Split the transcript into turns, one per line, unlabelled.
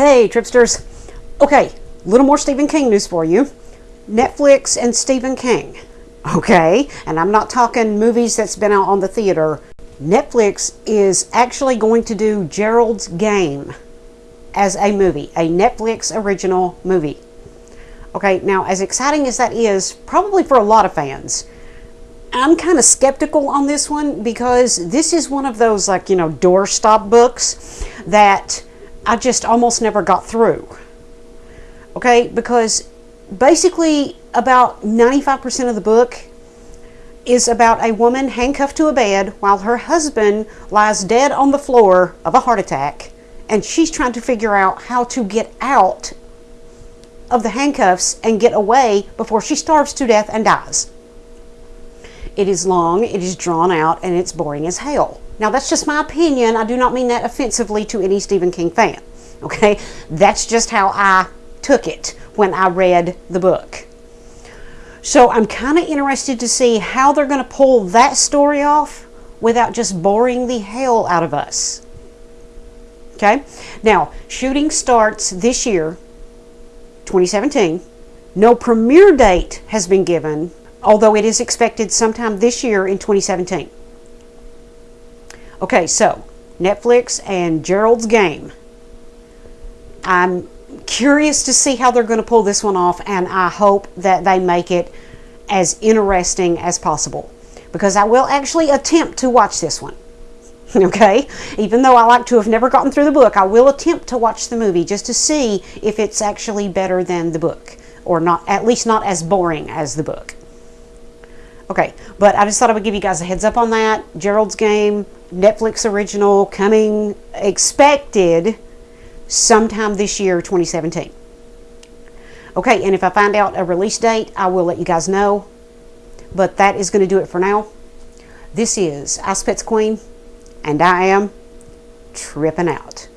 Hey, Tripsters. Okay, a little more Stephen King news for you. Netflix and Stephen King. Okay, and I'm not talking movies that's been out on the theater. Netflix is actually going to do Gerald's Game as a movie, a Netflix original movie. Okay, now as exciting as that is, probably for a lot of fans, I'm kind of skeptical on this one because this is one of those like, you know, doorstop books that I just almost never got through. Okay, because basically about 95% of the book is about a woman handcuffed to a bed while her husband lies dead on the floor of a heart attack and she's trying to figure out how to get out of the handcuffs and get away before she starves to death and dies. It is long, it is drawn out, and it's boring as hell. Now, that's just my opinion. I do not mean that offensively to any Stephen King fan. Okay? That's just how I took it when I read the book. So I'm kind of interested to see how they're going to pull that story off without just boring the hell out of us. Okay? Now, shooting starts this year, 2017. No premiere date has been given, although it is expected sometime this year in 2017. Okay, so Netflix and Gerald's Game. I'm curious to see how they're going to pull this one off, and I hope that they make it as interesting as possible because I will actually attempt to watch this one. Okay, even though I like to have never gotten through the book, I will attempt to watch the movie just to see if it's actually better than the book or not, at least not as boring as the book. Okay, but I just thought I would give you guys a heads up on that. Gerald's Game, Netflix original, coming expected sometime this year, 2017. Okay, and if I find out a release date, I will let you guys know. But that is going to do it for now. This is Ice Pets Queen, and I am tripping out.